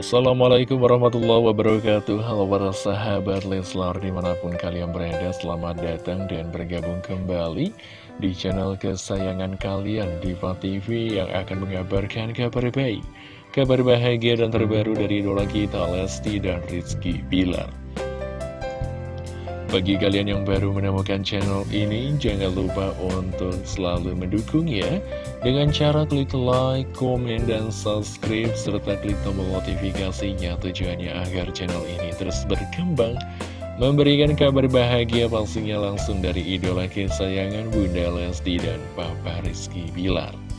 Assalamualaikum warahmatullahi wabarakatuh. Halo para sahabat Leslar di mana pun kalian berada Selamat datang dan bergabung kembali di channel kesayangan kalian Diva TV yang akan mengabarkan kabar baik Kabar bahagia dan terbaru dari idola kita Lesti dan Rizky Bilar bagi kalian yang baru menemukan channel ini, jangan lupa untuk selalu mendukung ya Dengan cara klik like, komen, dan subscribe, serta klik tombol notifikasinya. Tujuannya agar channel ini terus berkembang Memberikan kabar bahagia pastinya langsung dari idola kesayangan Bunda Lesti dan Papa Rizky Bilar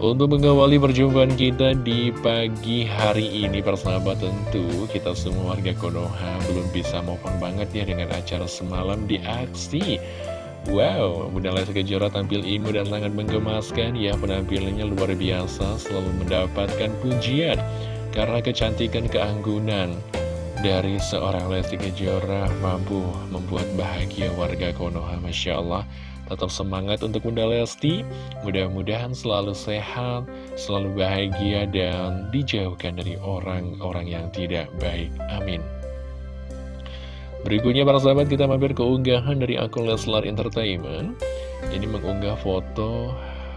untuk mengawali perjumpaan kita di pagi hari ini persahabat tentu kita semua warga Konoha belum bisa maupun banget ya dengan acara semalam di aksi. Wow, Bunda Lesti Kejora tampil imut dan sangat menggemaskan ya penampilannya luar biasa selalu mendapatkan pujian karena kecantikan keanggunan dari seorang Lesti Kejora mampu membuat bahagia warga Konoha Masya Allah Tetap semangat untuk Bunda Lesti. Mudah-mudahan selalu sehat Selalu bahagia dan dijauhkan dari orang-orang yang tidak baik. Amin. Berikutnya para sahabat kita mampir ke unggahan dari akun Leslar Entertainment. Ini mengunggah foto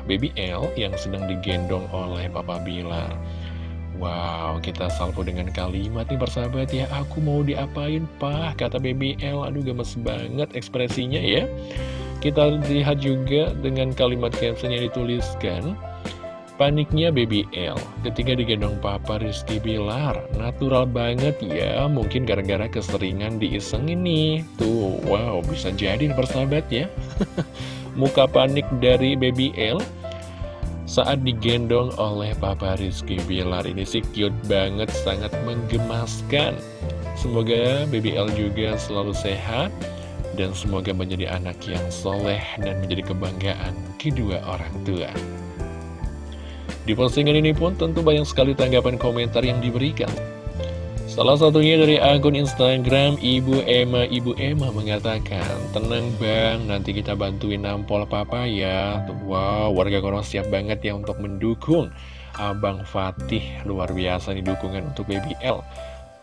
Baby L yang sedang digendong oleh Papa Bilar. Wow, kita salvo dengan kalimat nih persahabat ya. Aku mau diapain, Pak? Kata Baby L. Aduh, gemes banget ekspresinya ya kita lihat juga dengan kalimat caption yang dituliskan Paniknya Baby L ketika digendong Papa Rizky Bilar. Natural banget ya Mungkin gara-gara keseringan diiseng ini. Tuh wow bisa jadi persahabat ya. Muka panik dari Baby L saat digendong oleh Papa Rizky Bilar Ini sih cute banget sangat menggemaskan. Semoga Baby L juga selalu sehat dan semoga menjadi anak yang soleh dan menjadi kebanggaan kedua orang tua. Di postingan ini pun tentu banyak sekali tanggapan komentar yang diberikan. Salah satunya dari akun Instagram Ibu Emma. Ibu Emma mengatakan Tenang bang, nanti kita bantuin nampol papa ya. Wow, warga kono siap banget ya untuk mendukung Abang Fatih. Luar biasa nih dukungan untuk BBL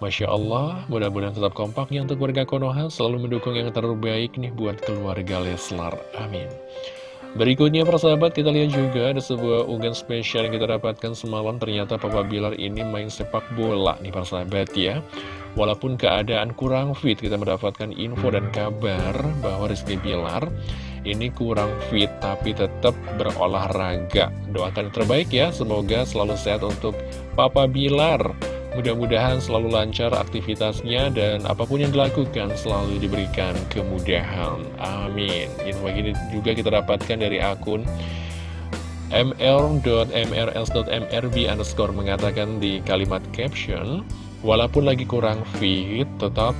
Masya Allah, mudah-mudahan tetap kompak ya untuk warga Konoha selalu mendukung yang terbaik nih buat keluarga Leslar. Amin. Berikutnya persahabat kita lihat juga ada sebuah unggahan spesial yang kita dapatkan semalam ternyata Papa Bilar ini main sepak bola nih persahabat ya. Walaupun keadaan kurang fit kita mendapatkan info dan kabar bahwa Rizky Bilar ini kurang fit tapi tetap berolahraga. Doakan terbaik ya, semoga selalu sehat untuk Papa Bilar. Mudah-mudahan selalu lancar aktivitasnya dan apa pun yang dilakukan selalu diberikan kemudahan. Amin. Info ini juga kita dapatkan dari akun mr.mrs.mrb underscore mengatakan di kalimat caption, walaupun lagi kurang fit, tetap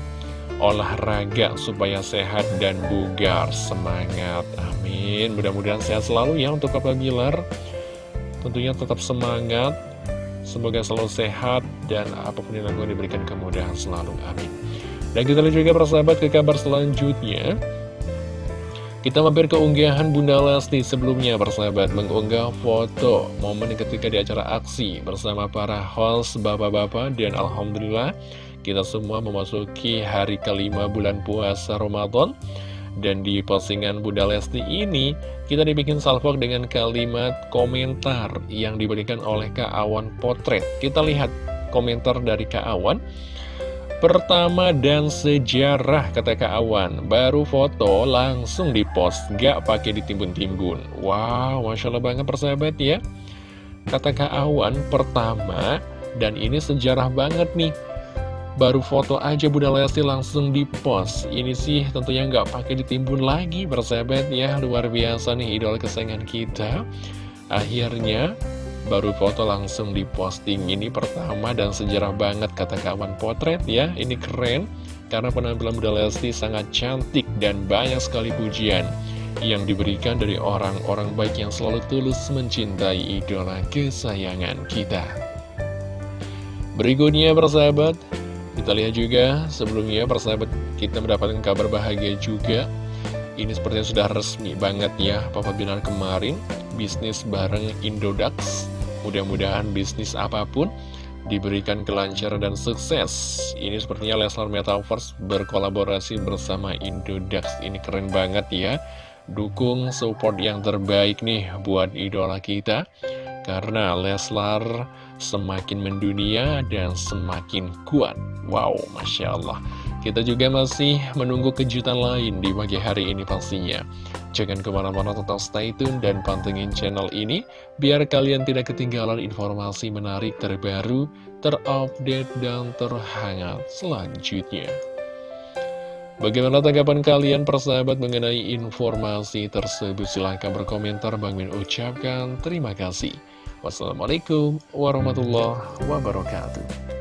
olahraga supaya sehat dan bugar. Semangat. Amin. Mudah-mudahan sehat selalu ya untuk Papa Bilar. Tentunya tetap semangat Semoga selalu sehat dan apa pun yang dilakukan diberikan kemudahan selalu. Amin. Dan kita lihat juga persahabat ke kabar selanjutnya. Kita mampir ke unggahan Bunda Lesti sebelumnya persahabat mengunggah foto momen ketika di acara aksi bersama para host bapak-bapak dan Alhamdulillah kita semua memasuki hari kelima bulan puasa Ramadan dan di postingan Bunda Lesti ini, kita dibikin salvok dengan kalimat komentar yang diberikan oleh Kak Awan Potret. Kita lihat komentar dari Kak Awan. Pertama dan sejarah kata Kak Awan. Baru foto langsung dipost. Gak pakai ditimbun-timbun. Wow Masya Allah banget persahabat ya. Kata Kak Awan pertama Dan ini sejarah banget nih Baru foto aja Bunda Lesti langsung dipost Ini sih tentunya nggak pakai ditimbun lagi bersahabat ya. Luar biasa nih idol kesayangan kita. Akhirnya baru foto langsung diposting Ini pertama dan sejarah banget kata kawan potret ya. Ini keren karena penampilan Bunda Lesti sangat cantik dan banyak sekali pujian yang diberikan dari orang-orang baik yang selalu tulus mencintai idola kesayangan kita. Berikutnya persahabat, kita lihat juga sebelumnya persahabat kita mendapatkan kabar bahagia juga Ini sepertinya sudah resmi banget ya Papa Binar kemarin bisnis bareng Indodax Mudah-mudahan bisnis apa pun diberikan kelancaran dan sukses. Ini sepertinya Leslar Metaverse berkolaborasi bersama Indodax. Ini keren banget ya. Dukung support yang terbaik nih buat idola kita. Karena Leslar semakin mendunia dan semakin kuat. Wow, Masya Allah. Kita juga masih menunggu kejutan lain di pagi hari ini pastinya. Jangan ke mana-mana tetap stay tune dan pantengin channel ini, biar kalian tidak ketinggalan informasi menarik terbaru, terupdate, dan terhangat selanjutnya. Bagaimana tanggapan kalian persahabat mengenai informasi tersebut? Silahkan berkomentar, Bang Min ucapkan terima kasih. Wassalamualaikum warahmatullahi wabarakatuh.